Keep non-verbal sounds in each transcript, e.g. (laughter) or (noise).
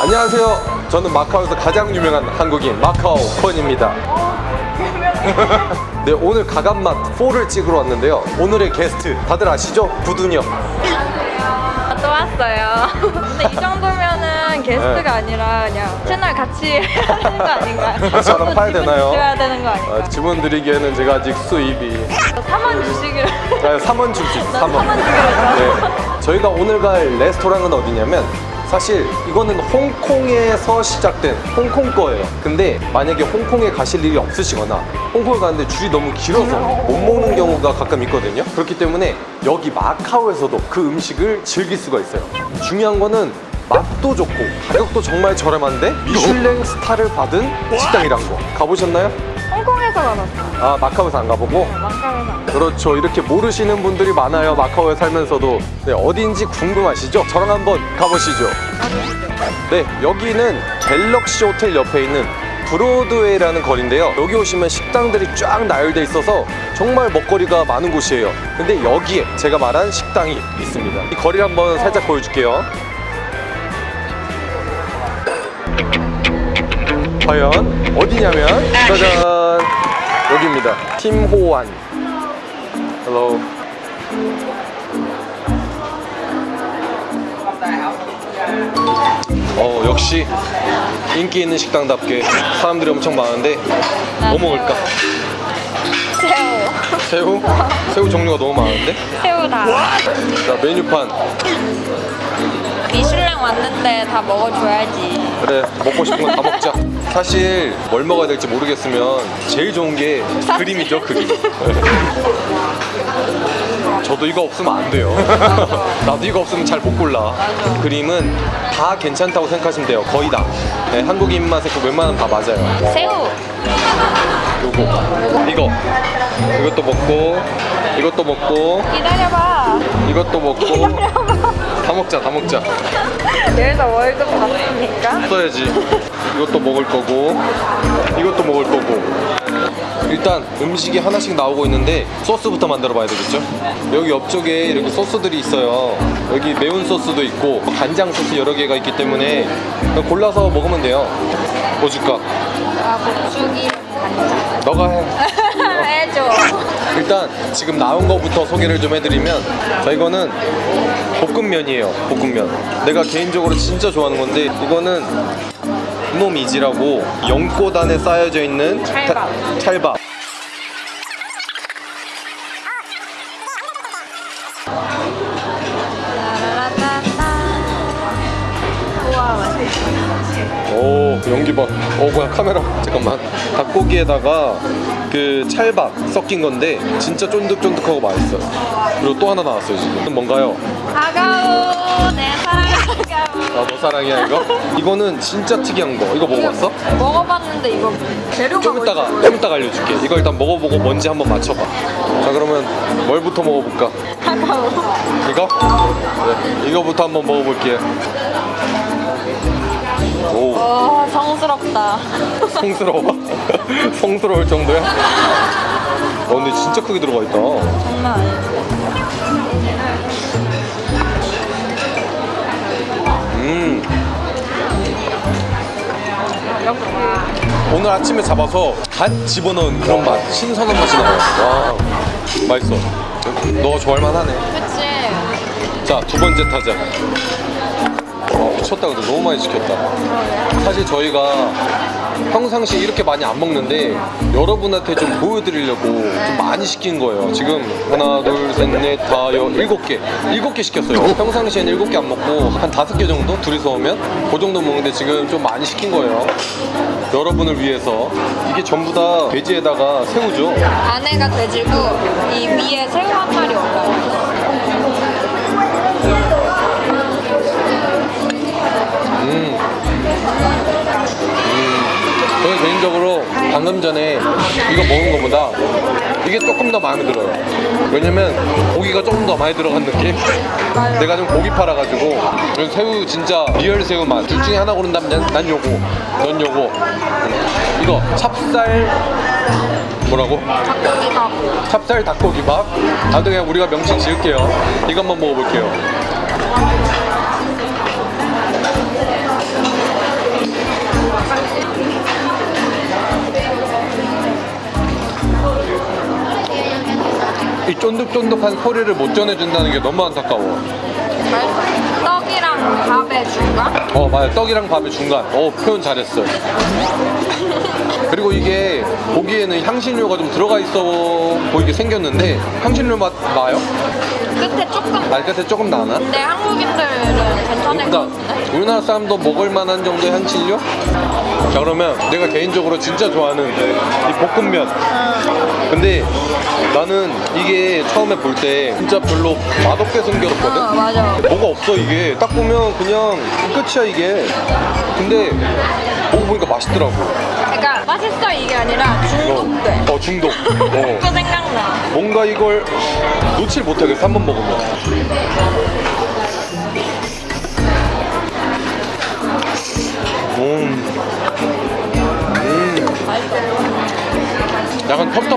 안녕하세요. 저는 마카오에서 가장 유명한 한국인 마카오 콘입니다. (laughs) 네, 오늘 가감맛 4를 찍으러 왔는데요. 오늘의 게스트 다들 아시죠? 부둔이요. 아, 또 왔어요. (laughs) 근데 이 정도면은 게스트가 네. 아니라 그냥 채널 같이 (laughs) 되는 거 아닌가요? 저랑 팔 되나요? 줘야 되는 거 아닌가요? 아, 주문 드리기에는 제가 아직 수입이 3원 주시기로. 아, 3원 줄수 있어요. 난 3원. 삼원 주기로 했잖아. 네. 저희가 오늘 갈 레스토랑은 어디냐면 사실 이거는 홍콩에서 시작된 홍콩 거예요. 근데 만약에 홍콩에 가실 일이 없으시거나 홍콩에 가는데 줄이 너무 길어서 못 먹는 경우가 가끔 있거든요. 그렇기 때문에 여기 마카오에서도 그 음식을 즐길 수가 있어요. 중요한 거는 맛도 좋고 가격도 정말 저렴한데 미슐랭 스타를 받은 식당이란 거 가보셨나요? 홍콩에서 가봤어. 아 마카오에서 안 가보고 망카에서. 그렇죠. 이렇게 모르시는 분들이 많아요. 마카오에 살면서도. 네, 어딘지 궁금하시죠? 저랑 한번 가보시죠. 네, 여기는 갤럭시 호텔 옆에 있는 브로드웨이라는 거리인데요. 여기 오시면 식당들이 쫙 나열돼 있어서 정말 먹거리가 많은 곳이에요. 근데 여기에 제가 말한 식당이 있습니다. 이 거리를 한번 살짝 보여줄게요. 과연 어디냐면 짜잔 여기입니다. 팀호환. Hello. 어 역시 인기 있는 식당답게 사람들이 엄청 많은데 뭐 먹을까? 새우. 새우? 새우 종류가 너무 많은데? 새우 다. 자 메뉴판 미슐랭 왔는데 다 먹어줘야지. 그래 먹고 싶은 건 다 먹자 사실 뭘 먹어야 될지 모르겠으면 제일 좋은 게 그림이죠 그림. 네. (laughs) 저도 이거 없으면 안 돼요. (laughs) 나도 이거 없으면 잘 못 골라. 그림은 다 괜찮다고 생각하시면 돼요. 거의 다. 네, 한국인 입맛에 그 웬만하면 다 맞아요. 새우. 요거. 이거. 이것도 먹고 이것도 먹고 기다려봐. 이것도 먹고. 다 먹자 다 먹자. 여기서 월급 받습니까? 써야지. 이것도 먹을 거고 이것도 먹을 거고. 일단 음식이 하나씩 나오고 있는데 소스부터 만들어 봐야 되겠죠? 여기 옆쪽에 이렇게 소스들이 있어요. 여기 매운 소스도 있고 간장 소스 여러 개가 있기 때문에 골라서 먹으면 돼요. 뭐 줄까? 아, 고추기. 너가 해 (laughs) 해줘. 일단 지금 나온 거부터 소개를 좀 해드리면 자 이거는 볶음면이에요 볶음면 내가 개인적으로 진짜 좋아하는 건데 이거는 놈이지라고 연꽃 안에 쌓여져 있는 찰밥. 타- 찰밥. 오 연기 봐. 어 뭐야 카메라. 잠깐만. 닭고기에다가 그 찰밥 섞인 건데 진짜 쫀득쫀득하고 맛있어요. 그리고 또 하나 나왔어요 지금. 뭔가요? 아가우, 내 사랑 아가우. 아너 사랑이야 이거? 이거는 진짜 특이한 거. 이거 먹어봤어? 먹어봤는데 이거 재료가 좀 이따가 뭐지? 좀 이따가 알려줄게. 이거 일단 먹어보고 뭔지 한번 맞춰봐. 자 그러면 뭘부터 먹어볼까? 아가우. 이거? 네, 이거부터 한번 먹어볼게요. 오, 와, 성스럽다. 성스러워? (laughs) 성스러울 정도야? 어, 근데 진짜 크게 들어가 있다. 장난 아니지. 음. 오늘 아침에 잡아서 갓 집어넣은 그런 맛, 신선한 맛이 나요. 와, 맛있어. 너 좋아할 만 하네. 그치. 자, 두 번째 타자. 와, 미쳤다. 근데 너무 많이 시켰다. 사실 저희가 평상시에 이렇게 많이 안 먹는데 여러분한테 좀 보여드리려고 좀 많이 시킨 거예요. 지금 하나, 둘, 셋, 넷, 다, 여, 일곱 개. 일곱 개 시켰어요. 평상시에는 일곱 개 안 먹고 한 다섯 개 정도? 둘이서 오면? 그 정도 먹는데 지금 좀 많이 시킨 거예요. 여러분을 위해서. 이게 전부 다 돼지에다가 새우죠. 안에가 돼지고 이 위에 새우 한 마리 올라요. 음. 저는 개인적으로 방금 전에 이거 먹은 것보다 이게 조금 더 마음에 들어요. 왜냐면 고기가 조금 더 많이 들어간 느낌? 내가 좀 고기파라가지고 새우 진짜 real 새우 맛. 둘 중에 하나 고른다면 난, 난 요거, 넌 요거. 음. 이거 찹쌀 뭐라고? 닭고기 밥. 찹쌀 닭고기밥. 나도 그냥 우리가 명칭 지을게요. 이거 한번 먹어볼게요. 쫀득쫀득한 소리를 못 전해준다는 게 너무 안타까워. 떡이랑 밥의 중간? 어 맞아 떡이랑 밥의 중간 어 표현 잘했어 그리고 이게 보기에는 향신료가 좀 들어가 있어 보이게 생겼는데 향신료 맛 나요? 끝에 조금 말 끝에 조금 나나? 근데 한국인들은 괜찮을 것 그러니까 같은데? 우리나라 사람도 먹을 만한 정도의 향신료? 자 그러면 내가 개인적으로 진짜 좋아하는 이 볶음면. 근데 나는 이게 처음에 볼 때 진짜 별로 맛없게 생겼거든? 어 맞아. 뭐가 없어 이게. 딱 보면 그냥 끝이야 이게. 근데 먹어보니까 맛있더라고. 그러니까 맛있어 이게 아니라 중독돼. 어 중독. (laughs) 어. 또 생각나. 뭔가 이걸 놓칠 못하겠어 한 번 먹으면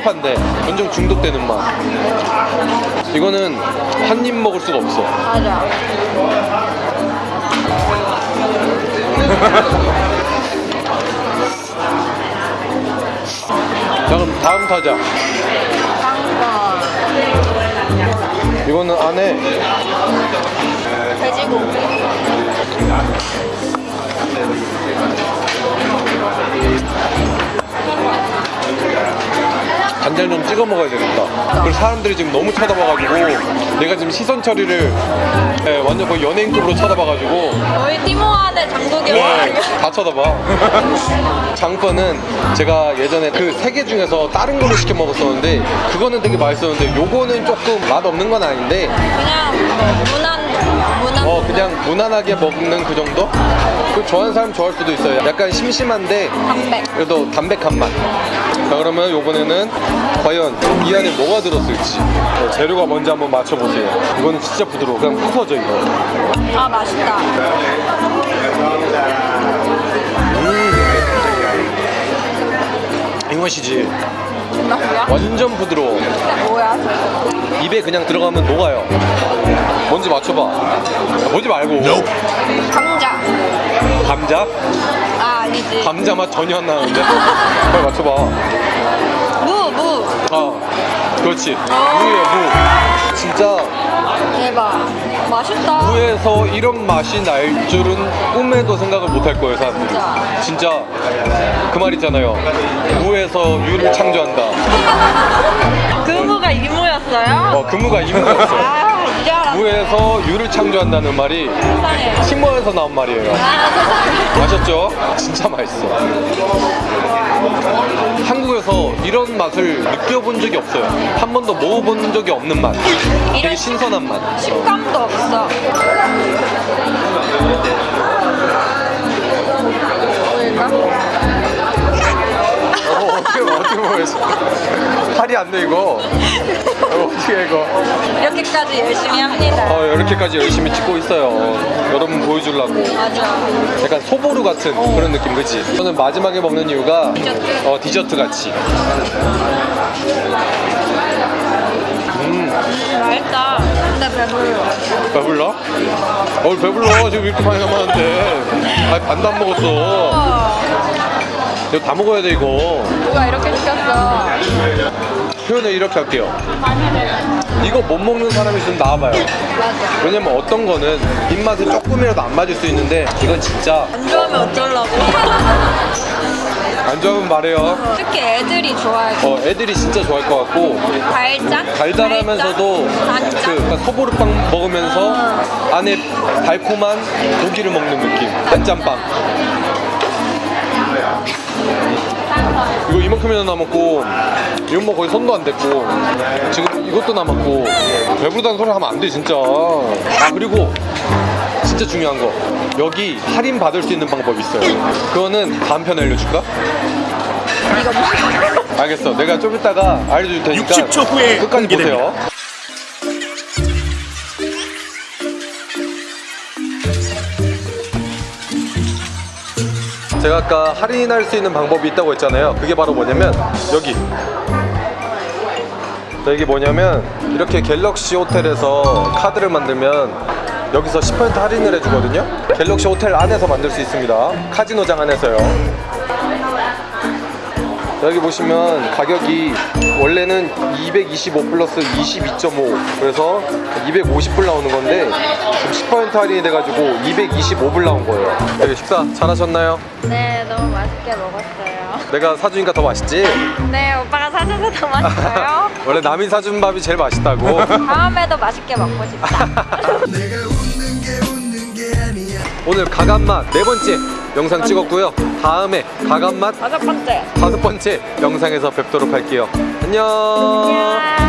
텁텁한데 완전 중독되는 맛. 이거는 한 입 먹을 수가 없어. 맞아. (laughs) 자 그럼 다음 타자. 이거는 안에. 돼지고기 간장 좀 찍어 먹어야 되겠다. 그리고 사람들이 지금 너무 쳐다봐가지고 내가 지금 시선 처리를 예, 완전 거의 연예인급으로 쳐다봐가지고 저희 티모안의 장국이 네, 다 쳐다봐. (laughs) 장건은 제가 예전에 그 세 개 중에서 다른 걸로 시켜 먹었었는데 그거는 되게 맛있었는데 요거는 조금 맛 없는 건 아닌데 그냥 뭐 무난 무난 어 그냥 무난하게 먹는 그 정도? 그 좋아하는 사람 좋아할 수도 있어요. 약간 심심한데 담백 그래도 담백한 맛. 자 그러면 요번에는 과연 이 안에 뭐가 들었을지 어, 재료가 뭔지 한번 맞춰보세요. 이거는 진짜 부드러워. 그냥 부서져 이거. 아 맛있다 이 맛이지. 완전 부드러워. 뭐야 저거 입에 그냥 들어가면 녹아요. 뭔지 맞춰봐. 아, 보지 말고. 감자 감자? 아 아니지 감자 맛 전혀 안 나는데? 빨리 맞춰봐. 무무 아, 그렇지. 무예요, 무. 진짜 대박 맛있다 무에서 이런 맛이 날 줄은 꿈에도 생각을 못 할 거예요, 사람들이. 진짜. 진짜 그 말 있잖아요. 무에서 유를 창조한다. (laughs) 그 무가 이무였어요? 어, 그 무가 이무였어. 아 무에서 유를 창조한다는 말이 세상에 식모에서 나온 말이에요. 아 아셨죠? 진짜 맛있어. 한국에서 이런 맛을 느껴본 적이 없어요. 한 번도 먹어본 적이 없는 맛. 되게 신선한 맛. 식감도 없어? 어, 어떻게 어떻게 먹어야 지? 팔이 안 돼 이거. 어, 어떻게 이거? 이렇게까지 열심히 합니다 어, 이렇게까지 열심히 찍고 있어요. 여러분 보여주려고. 맞아 약간 소보루 같은 그런 느낌, 그치? 저는 마지막에 먹는 이유가 디저트. 어, 디저트 같이. 음, 맛있다 근데 배불러 배불러? 어, 배불러. 지금 이렇게 많이 남았는데. 아, 반도 안 먹었어. 어, 이거 다 먹어야 돼, 이거. 누가 이렇게 시켰어 표현을 이렇게 할게요. 이거 못 먹는 사람이 있으면 나와봐요. 왜냐면 어떤 거는 입맛에 조금이라도 안 맞을 수 있는데 이건 진짜 안 좋아하면 어쩌려고 안 좋으면 말해요. 특히 애들이 좋아할 거 어, 애들이 진짜 좋아할 것 같고 달짝? 달달하면서도 달짝? 그 약간 소보루빵 먹으면서 안에 달콤한 고기를 먹는 느낌. 안짬빵. 이만큼이나 남았고 이건 뭐 거의 손도 안 댔고 지금 이것도 남았고 배부르다는 소리 하면 안 돼 진짜. 아 그리고 진짜 중요한 거. 여기 할인 받을 수 있는 방법이 있어요. 그거는 다음 편에 알려줄까? 알겠어. 내가 좀 이따가 알려줄 테니까 60초 후에 끝까지 공개됩니다. 보세요 제가 아까 할인할 수 있는 방법이 있다고 했잖아요. 그게 바로 뭐냐면 여기. 자, 이게 뭐냐면 이렇게 갤럭시 호텔에서 카드를 만들면 여기서 10% 할인을 해주거든요. 갤럭시 호텔 안에서 만들 수 있습니다. 카지노장 안에서요 여기 보시면 가격이 원래는 225 플러스 22.5 그래서 250불 나오는 건데 지금 10% 할인이 돼가지고 225불 나온 거예요 여기 식사 잘하셨나요? 네, 너무 맛있게 먹었어요. 내가 사주니까 더 맛있지? 네, 오빠가 사줘서 더 맛있어요. (laughs) 원래 남이 사준 밥이 제일 맛있다고 (laughs) 다음에도 맛있게 먹고 싶다. (laughs) 오늘 가감맛 네 번째 영상 찍었고요 다음에 가감맛 다섯 번째. 다섯 번째 영상에서 뵙도록 할게요 안녕 안녕.